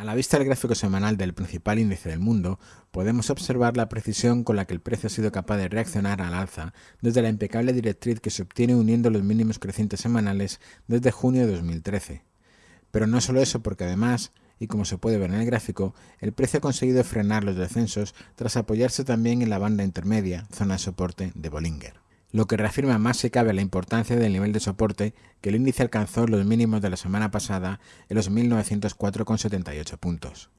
A la vista del gráfico semanal del principal índice del mundo, podemos observar la precisión con la que el precio ha sido capaz de reaccionar al alza desde la impecable directriz que se obtiene uniendo los mínimos crecientes semanales desde junio de 2013. Pero no solo eso, porque además, y como se puede ver en el gráfico, el precio ha conseguido frenar los descensos tras apoyarse también en la banda intermedia, zona de soporte de Bollinger lo que reafirma más si cabe la importancia del nivel de soporte que el índice alcanzó los mínimos de la semana pasada en los 1904,78 puntos.